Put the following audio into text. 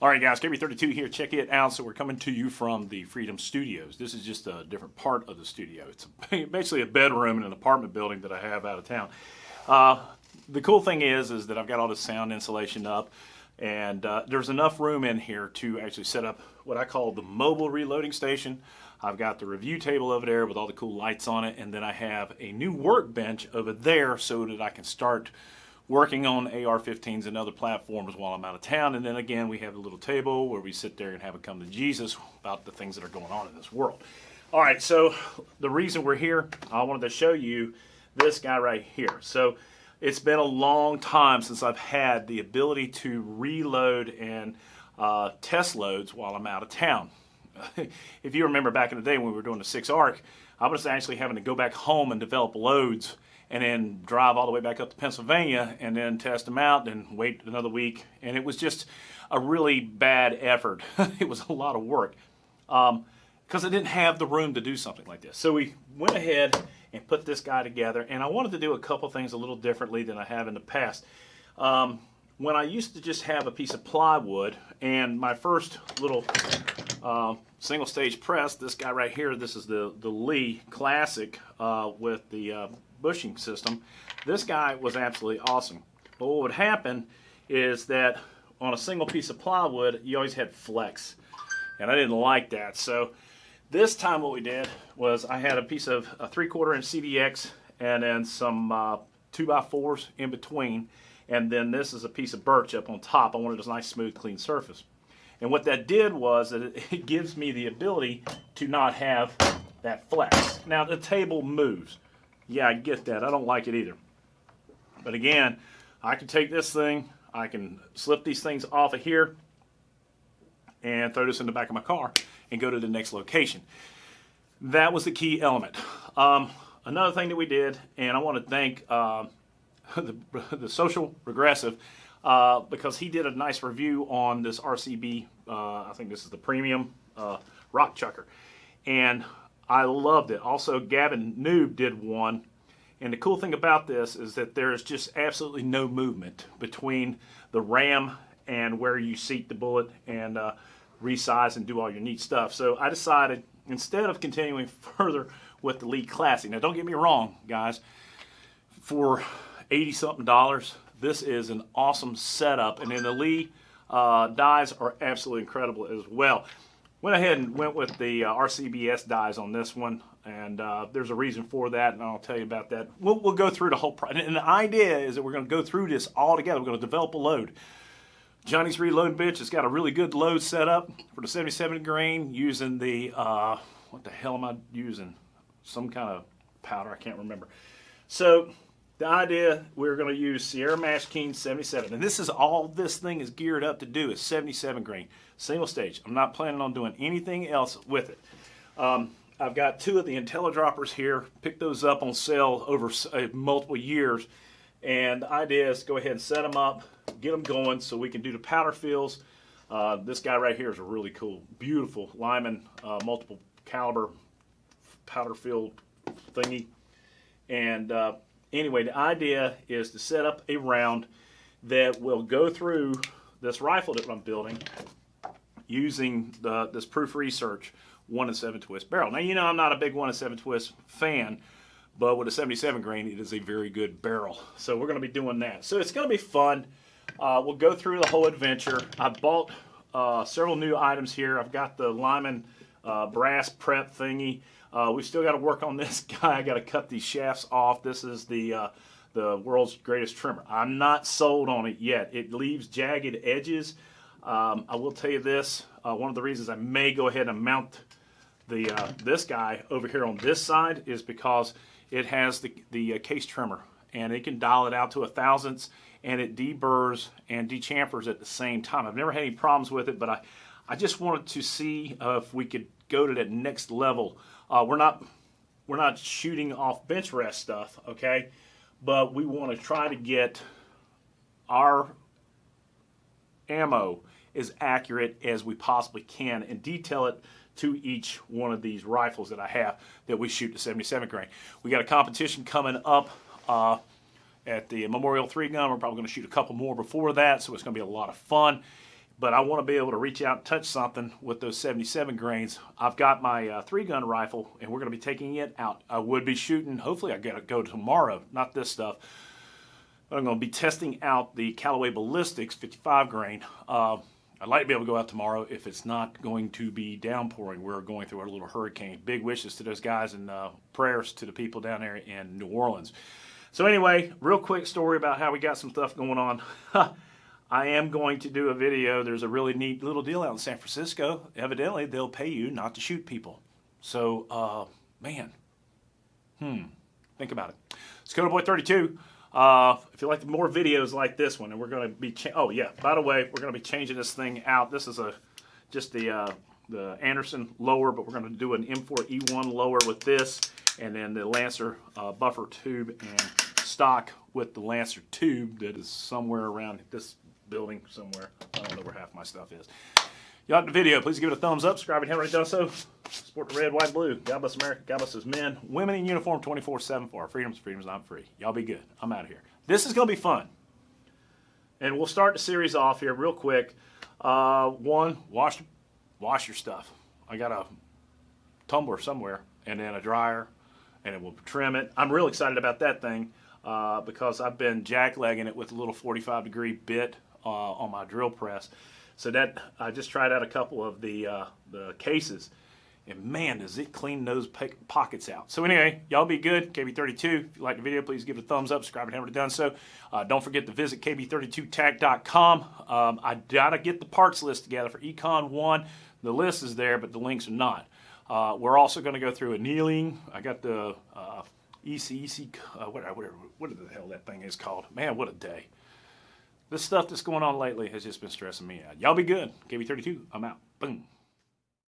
All right, guys, KB32 here. Check it out. So we're coming to you from the Freedom Studios. This is just a different part of the studio. It's basically a bedroom in an apartment building that I have out of town. Uh, the cool thing is, is that I've got all the sound insulation up, and uh, there's enough room in here to actually set up what I call the mobile reloading station. I've got the review table over there with all the cool lights on it, and then I have a new workbench over there so that I can start working on AR-15s and other platforms while I'm out of town. And then again, we have a little table where we sit there and have a come to Jesus about the things that are going on in this world. All right, so the reason we're here, I wanted to show you this guy right here. So it's been a long time since I've had the ability to reload and uh, test loads while I'm out of town. if you remember back in the day when we were doing the 6 ARC, I was actually having to go back home and develop loads and then drive all the way back up to Pennsylvania and then test them out and wait another week. And it was just a really bad effort. it was a lot of work because um, I didn't have the room to do something like this. So we went ahead and put this guy together and I wanted to do a couple things a little differently than I have in the past. Um, when I used to just have a piece of plywood and my first little uh, single stage press, this guy right here, this is the, the Lee Classic uh, with the uh, bushing system. This guy was absolutely awesome. But what would happen is that on a single piece of plywood, you always had flex. And I didn't like that. So this time what we did was I had a piece of a three quarter inch CDX and then some uh, two by fours in between. And then this is a piece of birch up on top. I wanted a nice smooth clean surface. And what that did was that it gives me the ability to not have that flex. Now the table moves. Yeah, I get that. I don't like it either. But again, I can take this thing, I can slip these things off of here and throw this in the back of my car and go to the next location. That was the key element. Um, another thing that we did, and I want to thank uh, the, the, Social Regressive uh, because he did a nice review on this RCBS, uh, I think this is the premium uh, rock chucker. And I loved it. Also, Gavin Noob did one. And the cool thing about this is that there is just absolutely no movement between the ram and where you seat the bullet and uh, resize and do all your neat stuff. So I decided instead of continuing further with the Lee Classic, now don't get me wrong, guys, for 80 something dollars, this is an awesome setup. And then the Lee uh, dies are absolutely incredible as well. Went ahead and went with the uh, RCBS dies on this one, and uh, there's a reason for that, and I'll tell you about that. We'll, we'll go through the whole process. And the idea is that we're going to go through this all together. We're going to develop a load. Johnny's Reloading Bench has got a really good load set up for the 77 grain using the, uh, what the hell am I using? Some kind of powder, I can't remember. So the idea, we're going to use Sierra Mash MatchKing 77. And this is all this thing is geared up to do is 77 grain, single stage. I'm not planning on doing anything else with it. Um, I've got two of the IntelliDroppers here. Picked those up on sale over uh, multiple years. And the idea is go ahead and set them up, get them going so we can do the powder fills. Uh, this guy right here is a really cool, beautiful Lyman uh, multiple caliber powder fill thingy. And uh, anyway, the idea is to set up a round that will go through this rifle that I'm building using the, this proof research 1 and 7 twist barrel. Now, you know I'm not a big 1 and 7 twist fan, but with a 77 grain, it is a very good barrel. So we're going to be doing that. So it's going to be fun. Uh, we'll go through the whole adventure. I bought uh, several new items here. I've got the Lyman uh, brass prep thingy. Uh, we still got to work on this guy. I got to cut these shafts off. This is the uh, the world's greatest trimmer. I'm not sold on it yet. It leaves jagged edges. Um, I will tell you this. Uh, one of the reasons I may go ahead and mount the uh, this guy over here on this side is because it has the, the uh, case trimmer and it can dial it out to a thousandths and it deburrs and dechamfers at the same time. I've never had any problems with it, but I, I just wanted to see if we could go to that next level uh, we're not we're not shooting off bench rest stuff, okay? But we want to try to get our ammo as accurate as we possibly can and detail it to each one of these rifles that I have that we shoot to 77 grain. We got a competition coming up uh, at the Memorial 3 gun. We're probably going to shoot a couple more before that, so it's going to be a lot of fun. but I want to be able to reach out and touch something with those 77 grains. I've got my uh, three gun rifle and we're going to be taking it out. I would be shooting, hopefully I got to go tomorrow, not this stuff. I'm going to be testing out the Callaway Ballistics 55 grain. Uh, I'd like to be able to go out tomorrow if it's not going to be downpouring. We're going through a little hurricane. Big wishes to those guys and uh, prayers to the people down there in New Orleans. So anyway, real quick story about how we got some stuff going on. I am going to do a video. There's a really neat little deal out in San Francisco. Evidently, they'll pay you not to shoot people. So, uh, man, hmm, think about it. Skoda Boy 32. Uh, if you like more videos like this one, and we're going to be, oh yeah, by the way, we're going to be changing this thing out. This is a just the uh, the Anderson lower, but we're going to do an M4 E1 lower with this, and then the Lancer uh, buffer tube and stock with the Lancer tube that is somewhere around this building somewhere. I don't know where half my stuff is. You like the video, please give it a thumbs up. Subscribe haven't already done so. Support the red, white, and blue. God bless America. God bless those men, women in uniform 24-7 for our freedoms. Freedom's not free. Y'all be good. I'm out of here. This is going to be fun. And we'll start the series off here real quick. Uh, one, wash, wash your stuff. I got a tumbler somewhere and then a dryer and it will trim it. I'm real excited about that thing uh, because I've been jacklegging it with a little 45 degree bit uh, on my drill press. So that I just tried out a couple of the uh, the cases, and man, does it clean those pockets out. So anyway, y'all be good. KB32. If you like the video, please give it a thumbs up. Subscribe if you haven't done so. Uh, don't forget to visit kb32tac.com. Um, I gotta get the parts list together for Econ One. The list is there, but the links are not. Uh, we're also going to go through annealing. I got the uh, EC, EC, uh, whatever, what the hell that thing is called. Man, what a day. This stuff that's going on lately has just been stressing me out. Y'all be good. KB32, I'm out. Boom.